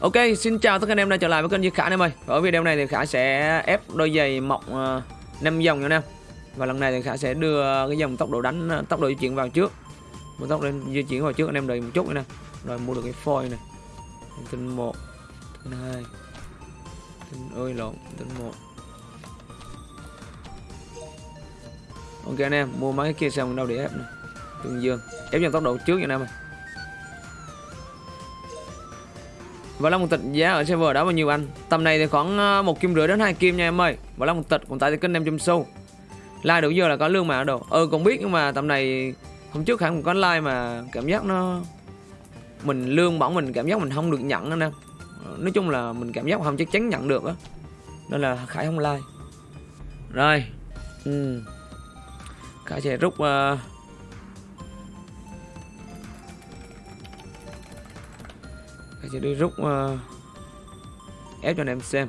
Ok, xin chào tất cả anh em đã trở lại với kênh Duy Khả anh em ơi. Ở video này thì Khả sẽ ép đôi giày mọc uh, 5 dòng nha anh em. Và lần này thì Khả sẽ đưa cái dòng tốc độ đánh, ờ, tốc độ di chuyển vào trước. Một tốc độ di chuyển vào trước anh em đợi một chút nữa nè. Rồi mua được cái phôi này Tinh 1 Tinh 2 Tinh ơi lộn, tinh 1 Ok anh em, mua mấy cái kia xong đâu để ép này Tương dương Ép dòng tốc độ trước nha anh em ơi. Và là một tịch giá ở server đó bao nhiêu anh? Tầm này thì khoảng ờ, một kim rưỡi đến hai kim nha em ơi. Và là một tịch còn tại thì kênh em trăm xu Like đủ giờ là có lương mà đồ. Ừ cũng biết nhưng mà tầm này Hôm trước hẳn cũng có like mà cảm giác nó Mình lương bỏng mình cảm giác mình không được nhận anh em Nói chung là mình cảm giác không chắc chắn nhận được á. Nên là Khải không like. Rồi. Ừ. Khải sẽ rút uh, Khải sẽ đi rút uh, ờ, ép cho anh em xem.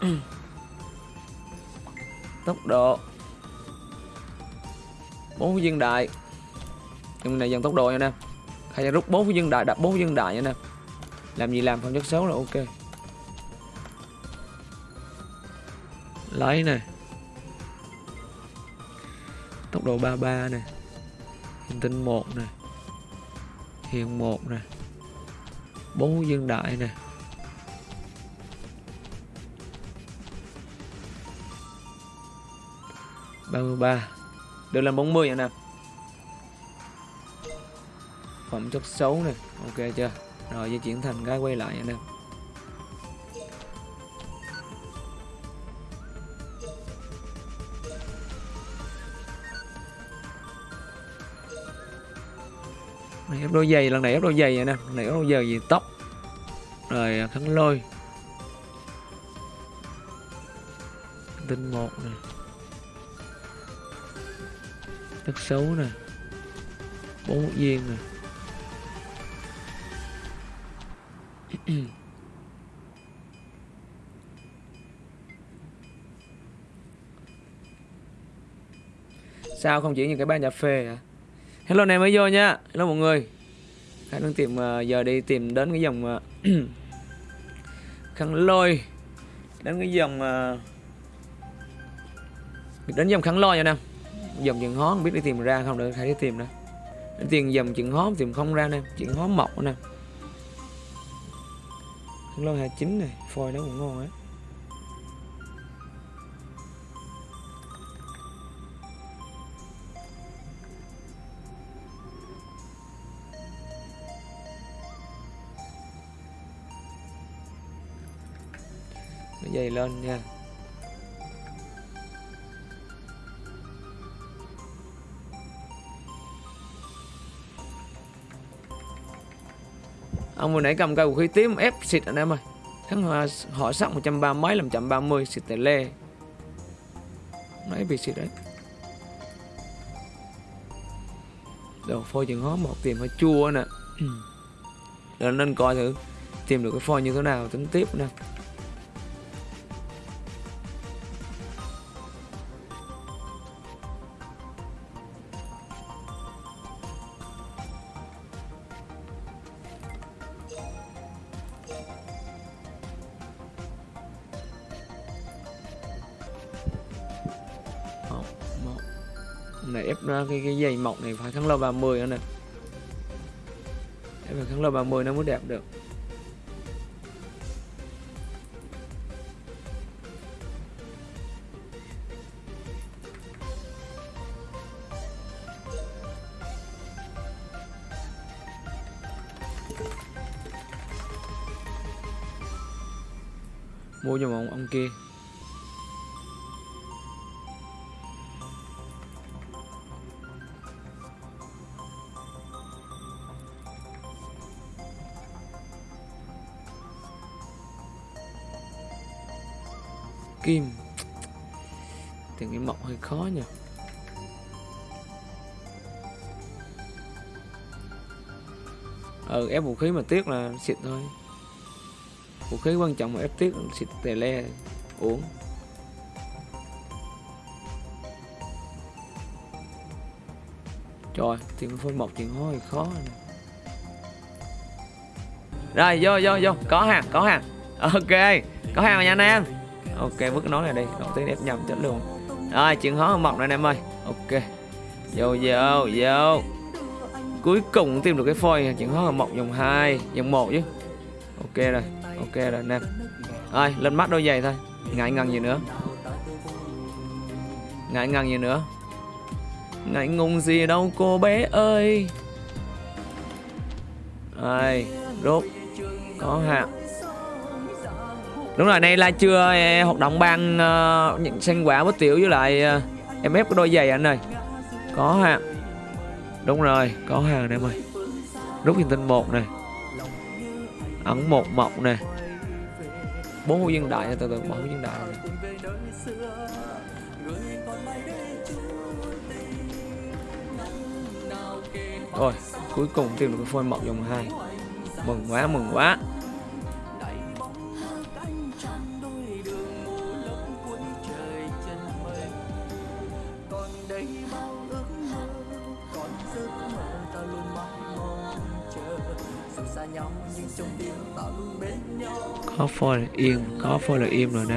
Tốc độ. Bốn viên đại. Nhưng này dần tốc độ nha anh em, khai rút bốn viên đại đặt bốn viên đại nha anh em, làm gì làm không chất xấu là ok. Lấy này. Tốc độ 33 này. Hiện tinh 1 này. Hiện 1 này. Bốn dương đại này. Ba mươi ba. Được là 40 anh em phẩm chất xấu này. Ok chưa? Rồi di chuyển thành cái quay lại anh em này ép đôi giày, lần này ép đôi giày nè. Lần này ép đôi giày gì? Tóc. Rồi à, khăn lôi. Tinh một này đất xấu này bốn viên này sao không chỉ những cái ba cà phê à hello này mới vô nha. Hello mọi người. Khánh đang tìm à, giờ đi tìm đến cái dòng à, khăn lôi. Đến cái dòng à, đến dòng khăn lôi nha nam dòng chuyện hó không biết đi tìm ra không? Được hãy đi tìm nè. Đến tiền dòng chuyện hó tìm không ra nè. Chuyện hó mọc nè. Khăn lôi 29 này, phôi nó cũng ngon á. Nó dày lên nha. Ông vừa nãy cầm cây vũ khí tím ép xịt anh em ơi. Thắng họ họ sắc 130 mấy làm chậm 30 xịt tele lê nãy bị xịt đấy. Đồ phôi chừng hó một, tìm hơi chua nè. Rồi nên coi thử, tìm được cái phôi như thế nào tính tiếp nè. Này, ép ra cái cái dây mọc này phải kháng lâu 30 nữa nè. Ép phải kháng lâu 30 nó mới đẹp được. Mua cho một ông kia. khó nhỉ? Ừ ép vũ khí mà tiếc là xịt thôi. Vũ khí quan trọng mà ép tiếc xịt tè le uống trời, tiền phôi một tiền hôi, khó này. rồi, vô vô vô. Có hàng có hàng. Ok, có hàng rồi nha anh em. Ok, bước nó này đi. Đầu tiên ép nhầm chất luôn. Rồi, chuyện hóa mọc này em ơi. Ok. Vô, vô, vô. Cuối cùng tìm được cái phôi Chuyện hóa mọc dòng 2 Dòng 1 chứ. Ok rồi, ok rồi anh em Rồi, lên mắt đôi giày thôi. Ngại ngần gì nữa? Ngại ngần gì nữa? Ngại ngùng gì đâu cô bé ơi. Rồi Rốt. Có hạt. Đúng rồi, nay là chưa? Hoạt động ban ờ, uh, nhận sinh quả bút tiểu với lại uh, em ép cái đôi giày anh ơi. Có ha. Đúng rồi, có hàng em ơi. Rút hình tinh một này Ẩn một mộc nè. Bốn hữu dân đại từ từ bỏ hữu dân đại. Này. Rồi, cuối cùng tìm được cái phôi mộc dòng hai. Mừng quá, mừng quá. Có phôi là im có phôi là im rồi nè.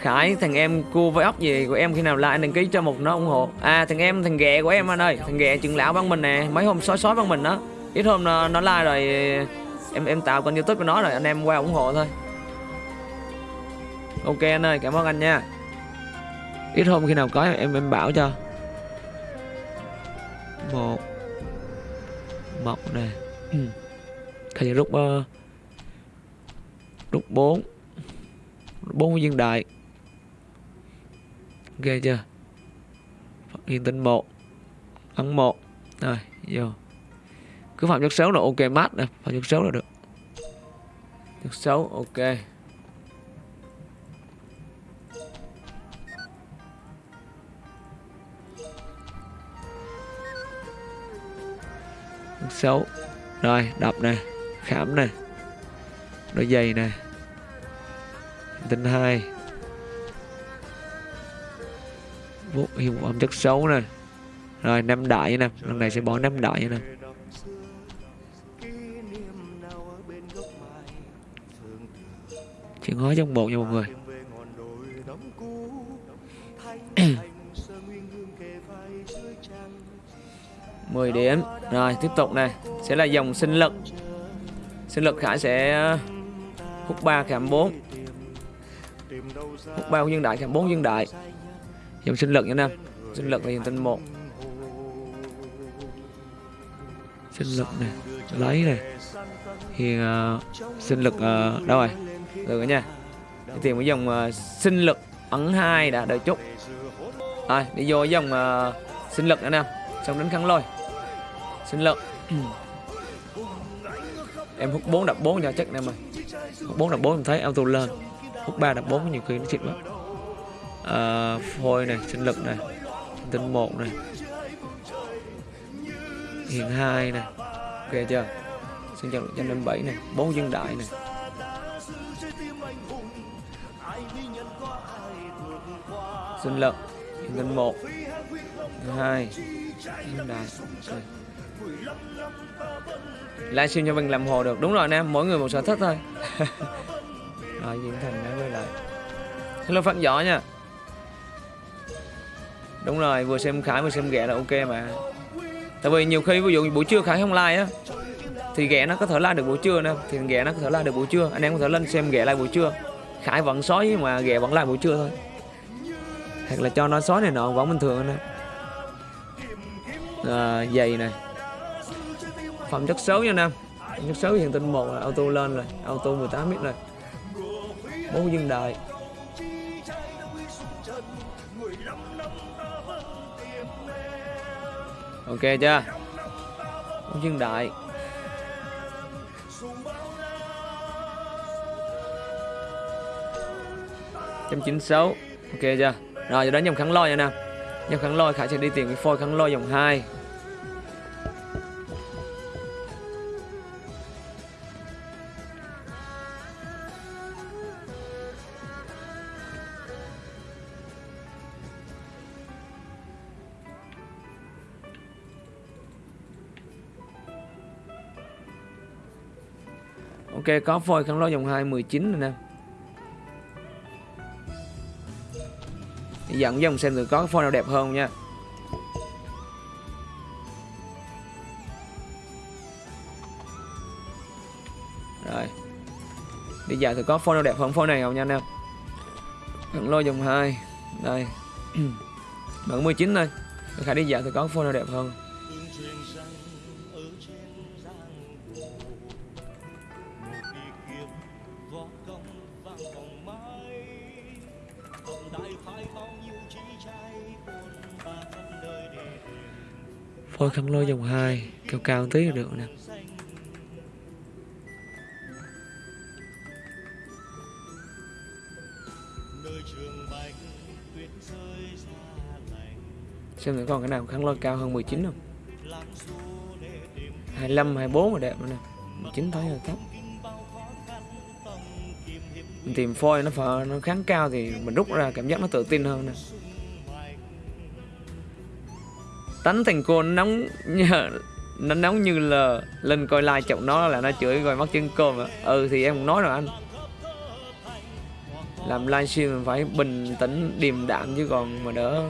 Khải thằng em cua với ốc gì của em khi nào lại đăng ký cho một nó ủng hộ? À thằng em thằng ghẹ của em anh ơi. Thằng ghẹ trưởng lão bằng mình nè. Mấy hôm sói sói bằng mình đó ít hôm nó, nó like rồi em em tạo kênh youtube của nó rồi anh em qua ủng hộ thôi. Ok anh ơi cảm ơn anh nha. Ít hôm khi nào có em em bảo cho một. Mọc nè. Ừ. Khải rút uh, rút bốn. Bốn viên đại ok chưa? Phát hiện tinh một. Ấn một. Rồi vô. Cứ phạm chất xấu là ok mát nè. Phạm chất xấu là được. Chất xấu ok xấu. Rồi đập nè. Khám nè. Đôi giày nè. Tinh hai. Vũ hiệu âm chất xấu nè. Rồi năm đại nè. Lần này sẽ bỏ năm đại nè. Chuyện hóa trong bộ nha mọi người. 10 điểm. Rồi tiếp tục này. Sẽ là dòng sinh lực. Sinh lực Khải sẽ uh, hút 3 khảm 4 Hút 3 dân đại khảm 4 dân đại. Dòng sinh lực nha Nam. Sinh lực là dòng tinh 1 Sinh lực này Lấy này. Thì uh, sinh lực uh, Đâu rồi? Được rồi nha. Đi tìm cái dòng uh, sinh lực ấn 2 đã đợi chút. Rồi à, đi vô dòng uh, sinh lực nữa nè Xong đến khăn lôi. Xin lực em hút 4 đập 4 cho chắc em ơi hút 4 đập 4 em thấy auto lên. Hút 3 đập 4 nhiều khi nó xịt quá. À, phôi này sinh lực này tinh 1 này hiện 2 này ok chưa? Sinh lực trăm năm bảy này 4 dân đại này sinh lực hiện tinh 1 2 dân đại okay livestream cho mình làm hồ được. Đúng rồi anh em mỗi người một sở thích thôi. Rồi diễn thành đã quay lại. Hello phát giỏ nha. Đúng rồi vừa xem khải vừa xem ghẹ là ok mà. Tại vì nhiều khi ví dụ buổi trưa khải không like á thì ghẹ nó có thể like được buổi trưa nè. Thì ghẹ nó có thể like được buổi trưa. Anh em có thể lên xem ghẹ like buổi trưa. Khải vẫn sói mà ghẹ vẫn like buổi trưa thôi. Hoặc là cho nó sói này nọ vẫn bình thường nè à, giày này phẩm chất xấu nha nam. Chất xấu hiện tinh một là auto lên rồi, auto 18 mít rồi. Bốn dân đại ok chưa? Bốn dân đại trăm chín sáu. Ok chưa? Rồi, giờ đến dòng kháng lôi nha nam. Dòng kháng lôi, khải sẽ đi tìm cái phôi kháng lôi dòng 2 ok, có phôi khăn lôi dòng 2 19 rồi nè. Dẫn dòng xem thử có cái phôi nào đẹp hơn nha. Rồi. Đi dạo thử có phôi nào đẹp hơn phôi này không nha anh em. Khăn lôi dòng 2 đây. Bạn 19 thôi Khải đi dạo thì có phôi nào đẹp hơn. Phôi khăn lôi dòng 2 Cao cao tí là được nè. Xem thử còn cái nào kháng lôi cao hơn 19 không? 25, 24 là đẹp nữa nè. 19 thấy là thấp mình tìm phôi nó phở, nó kháng cao thì mình rút ra cảm giác nó tự tin hơn nè. Tánh thành cô nóng nhờ nó nóng như là lên coi like chọc nó là nó chửi rồi mất chân cơm à. ừ thì em cũng nói rồi anh. Làm livestream phải bình tĩnh điềm đạm chứ còn mà đỡ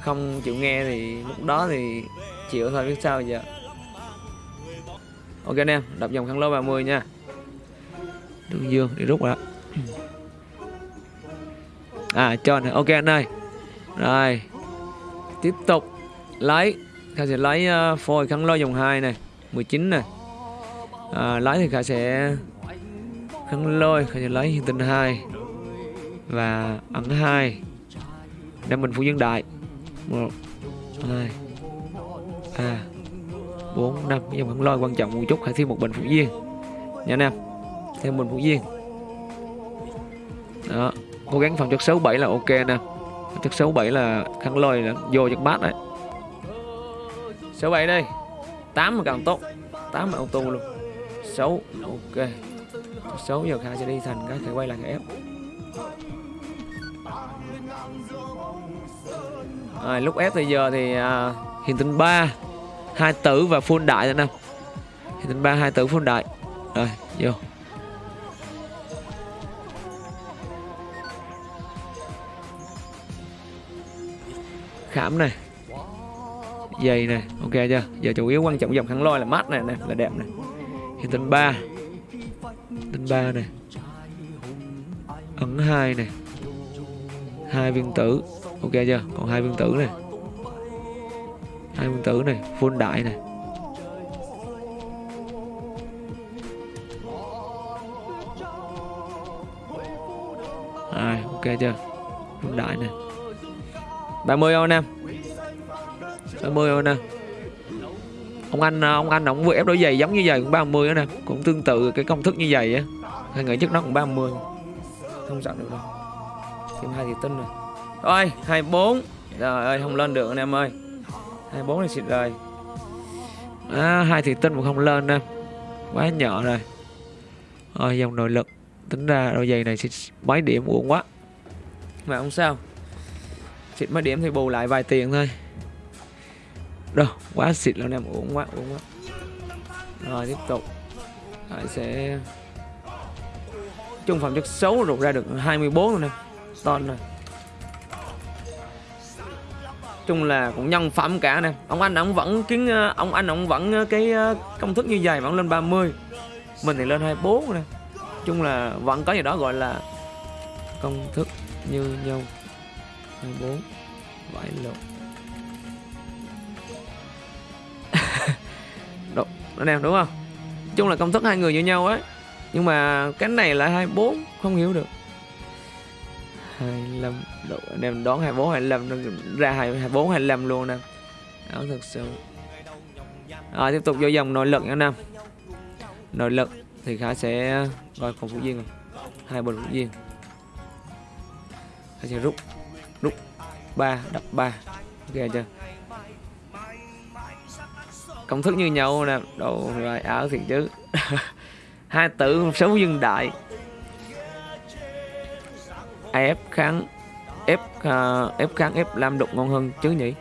không chịu nghe thì lúc đó thì chịu thôi biết sao giờ. Ok anh em đọc dòng khăn lô 30 nha đường dương đi rút rồi à cho này. Ok anh ơi. Rồi. Tiếp tục lấy Khải sẽ lấy uh, phôi khăn lo dòng 2 này 19 này. À, lấy thì Khải sẽ khăn lôi Khải sẽ lấy hiện tinh 2 và ẩn 2 đem mình phụ dân đại. 1 2 À 4 5 dòng khăn lôi quan trọng một chút hãy thêm một bình phụ viên. Nha anh em theo mình phụ Duyên. Đó cố gắng phòng chất 67 là ok nè. Chất 67 là khăn lôi là vô chất bát đấy. 67 đây. 8 mà càng tốt. 8 mà auto luôn. 6 ok. 6 giờ khai sẽ đi thành cái thể quay lại cái ép. À, lúc ép bây giờ thì à, hiện tinh 3 hai tử và full đại nữa nè. Hiện tinh 3 hai tử full đại. Rồi vô. Khảm này. Dày này ok chưa? Giờ chủ yếu quan trọng dòng khăn lôi là mát này này là đẹp này. Hiện tinh ba. Tinh ba này. Ấn hai này. Hai viên tử ok chưa? Còn hai viên tử này. Hai viên tử này full đại này. À, ok chưa? Full đại này. 30 không anh em 30 không anh em ông anh à, ông anh ông vừa ép đôi giày giống như vậy cũng 30 nữa nè. Cũng tương tự cái công thức như vậy á. Hai người trước nó cũng 30 không sợ được đâu. Thêm hai thì tinh rồi. Rồi 24 Trời ơi không lên được anh em ơi. 24 này xịt rồi. À, hai thì tinh mà không lên nè. Quá nhỏ rồi. Rồi dòng nội lực. Tính ra đôi giày này xịt mấy điểm uổng quá. Mà không sao? Xịt mấy điểm thì bù lại vài tiền thôi. Đâu, quá xịt luôn em uống quá uống quá. Rồi, tiếp tục. Lại sẽ trung phẩm chất xấu rụt ra được 24 luôn nè ton rồi chung là cũng nhân phẩm cả nè. Ông anh ông vẫn kiến, ông anh ông vẫn, cái, công thức như vậy vẫn lên 30 mình thì lên 24 nè. Chung là vẫn có gì đó gọi là công thức như nhau. 24 vải lộn. Đúng anh em đúng không? Chung là công thức hai người như nhau ấy. Nhưng mà cái này là 24 không hiểu được. 25 độ anh em đón 24 25 ra 24 25 luôn nè. Đó thực sự. Rồi, tiếp tục vô dòng nội lực nha anh em. Nội lực thì khá sẽ rồi còn phụ viên rồi. Hai bình phụ viên. Khá sẽ rút ba đập ba. Ok chưa? Công thức như nhau nè. Đồ rồi áo thiệt chứ. Hai tử sống dương đại. Ép kháng ép uh, ép kháng ép lam đục ngon hơn chứ nhỉ?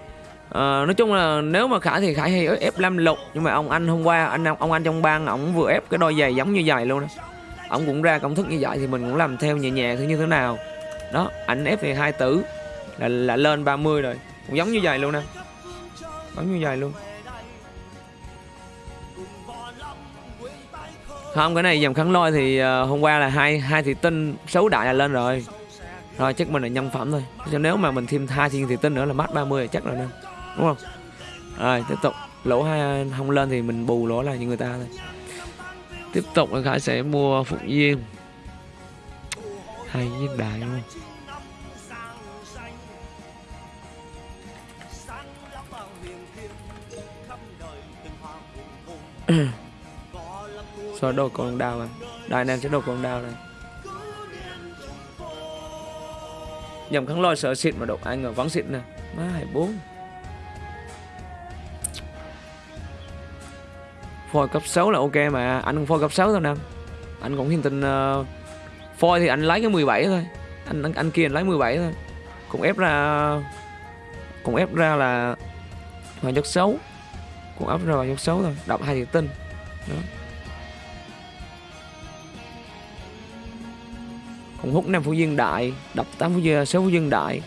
Uh, nói chung là nếu mà khải thì khải hay ép lam lục nhưng mà ông anh hôm qua anh ông anh trong bang ổng vừa ép cái đôi giày giống như giày luôn đó ổng cũng ra công thức như vậy thì mình cũng làm theo nhẹ nhẹ thứ như thế nào? Đó ảnh ép thì hai tử là là lên 30 rồi. Cũng giống như vậy luôn nè. Giống như vậy luôn. Không cái này dòng kháng lôi thì uh, hôm qua là hai hai thị tinh xấu đại là lên rồi. Rồi chắc mình là nhân phẩm thôi. Cho nếu mà mình thêm hai thiên thị tinh nữa là mắt 30 là chắc rồi nè. Đúng không? Rồi tiếp tục. Lỗ hai không lên thì mình bù lỗ là như người ta thôi. Tiếp tục là khải sẽ mua phụng viên hay viên đại luôn. Ừ. Rồi đồ con đào mà. Đại nam sẽ đồ con đào này. Nhầm kháng lôi sợ xịt mà độc ai ngờ vắng xịt nè. Má hai bốn Phôi cấp 6 là ok mà. Anh không phôi cấp 6 thôi nè. Anh cũng hiện tình uh, Phôi thì anh lấy cái 17 thôi. Anh, anh anh kia anh lấy 17 thôi. Cũng ép ra Cũng ép ra là Hoàng chất xấu cũng áp rồi vào chất xấu thôi Đọc hai chữ tinh Đó. Cũng hút năm phú dương đại Đập tám phú dương 6 phú dương đại.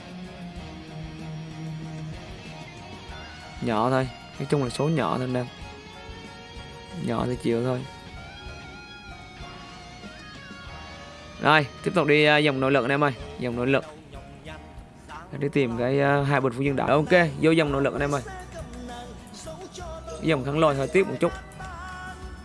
Nhỏ thôi Nói chung là số nhỏ thôi nè Nhỏ thì chịu thôi. Rồi tiếp tục đi uh, dòng nội lực anh em ơi. Dòng nội lực. Đi tìm cái uh, hai bình phú dương đại. Ok vô dòng nội lực anh em ơi. Dòng khăn lôi hơi tiết một chút.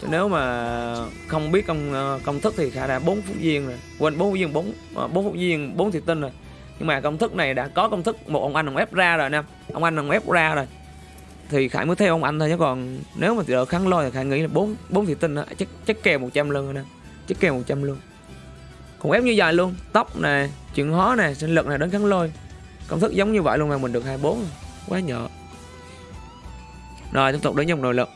Chứ nếu mà không biết công ờ, công thức thì khả đã bốn phút viên rồi. Quên bốn phút viên bốn ờ, bốn phút viên bốn thị tinh rồi. Nhưng mà công thức này đã có công thức một ông anh ông ép ra rồi nè. Ông anh ông ép ra rồi. Thì khải mới theo ông anh thôi chứ còn nếu mà đỡ kháng lôi thì khải nghĩ là bốn bốn thị tinh đó, chắc chắc kèo 100 luôn rồi nè. Chắc kèo 100 luôn còn ép như vậy luôn. Tóc nè chuyện hóa nè sinh lực này đến kháng lôi. Công thức giống như vậy luôn mà mình được 24 quá nhỏ rồi, tiếp tục đến dòng nội lực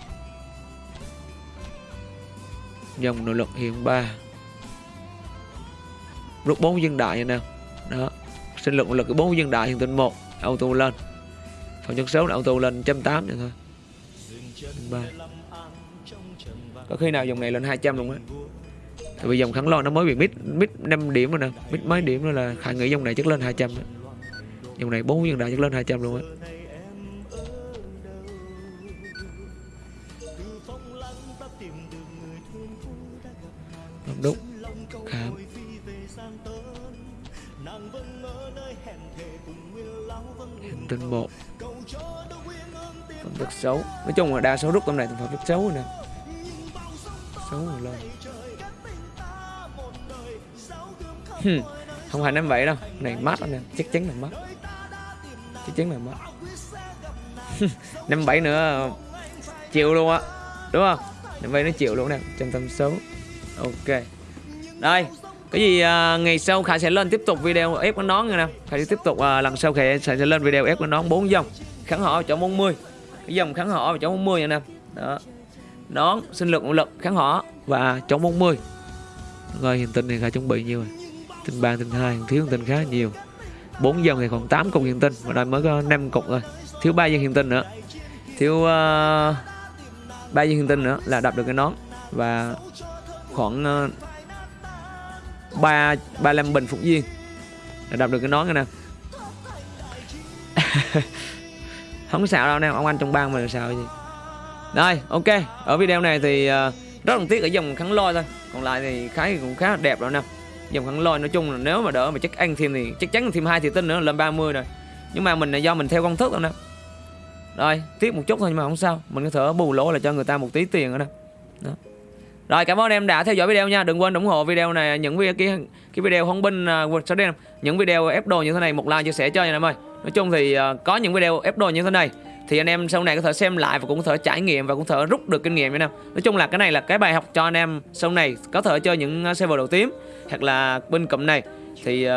dòng nội lực hiện 3 rút 4 dân đại nè. Đó. Sinh lực nội lực 4 dân đại hiện tinh 1 auto lên. Phần nhân số là auto lên 180 vậy thôi. 3. có khi nào dòng này lên 200 luôn á? Tại vì dòng kháng lo nó mới bị mít mít 5 điểm rồi nè. Mít mấy điểm nữa là khả nghĩ dòng này chắc lên 200 đó. dòng này 4 dân đại chắc lên 200 luôn á. Trên một phẩm chất xấu. Nói chung là đa số rút tầm này phẩm chất xấu rồi nè. Xấu rồi lên. Không phải năm vậy đâu. Này, mát nè. Chắc chắn là mát. Chắc chắn là mát. Năm bảy nữa, chịu luôn á. Đúng không? Năm bảy nó chịu luôn nè. Trong tâm xấu. Ok. Đây cái gì à, ngày sau khải sẽ lên tiếp tục video ép con nón nha nè. Khải sẽ tiếp tục à, lần sau khải sẽ lên video ép con nón 4 dòng. Kháng họ chỗ 40 cái dòng kháng họ ở chỗ 40 nha nè. Đó. Nón sinh lực lực kháng họ và chống 40 rồi hiện tinh thì khải chuẩn bị nhiều rồi. Tinh ba tinh hai thiếu tinh khá nhiều. Bốn dòng thì còn 8 cục hiện tinh và đây mới có 5 cục rồi. Thiếu ba dân hiện tinh nữa. Thiếu uh, ba dân hiện tinh nữa là đập được cái nón. Và khoảng uh, ba ba năm bình phục viên là đọc được cái nón nè. Không sao đâu nè ông anh trong bang mình sao gì. Đây ok. Ở video này thì uh, rất là tiếc ở dòng kháng lôi thôi. Còn lại thì khá cũng khá đẹp rồi nè. Dòng kháng lôi nói chung là nếu mà đỡ mà chắc ăn thêm thì chắc chắn thêm hai thì tinh nữa lên 30 rồi. Nhưng mà mình là do mình theo công thức thôi nè. Rồi tiếc một chút thôi nhưng mà không sao. Mình có thể bù lỗ là cho người ta một tí tiền nữa nè. Đó rồi cảm ơn em đã theo dõi video nha. Đừng quên ủng hộ video này những video cái cái video không binh uh, sau đây những video ép đồ như thế này một like chia sẻ cho anh em ơi. Nói chung thì uh, có những video ép đồ như thế này thì anh em sau này có thể xem lại và cũng có thể trải nghiệm và cũng có thể rút được kinh nghiệm nha em. Nói chung là cái này là cái bài học cho anh em sau này có thể chơi những à, server đầu tím hoặc là bên cụm này thì uh,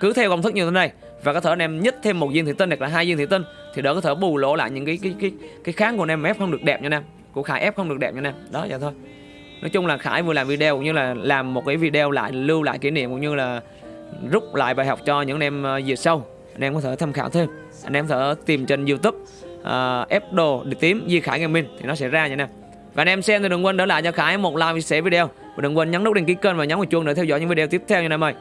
cứ theo công thức như thế này và có thể anh em nhích thêm một viên thủy tinh hoặc là hai viên thủy tinh thì đỡ có thể bù lỗ lại những cái cái cái cái kháng của anh em ép không được đẹp nha anh em của Khải ép không được đẹp nha anh em đó vậy thôi. Nói chung là Khải vừa làm video cũng như là làm một cái video lại lưu lại kỷ niệm cũng như là rút lại bài học cho những anh em dịp về sau. Anh em có thể tham khảo thêm. Anh em có thể tìm trên youtube ờ, uh, ép đồ để tím Di Khải Gaming thì nó sẽ ra nha anh em và anh em xem thì đừng quên đỡ lại cho Khải một like chia sẻ video. Và đừng quên nhấn nút đăng ký kênh và nhấn vào chuông để theo dõi những video tiếp theo nha anh em ơi.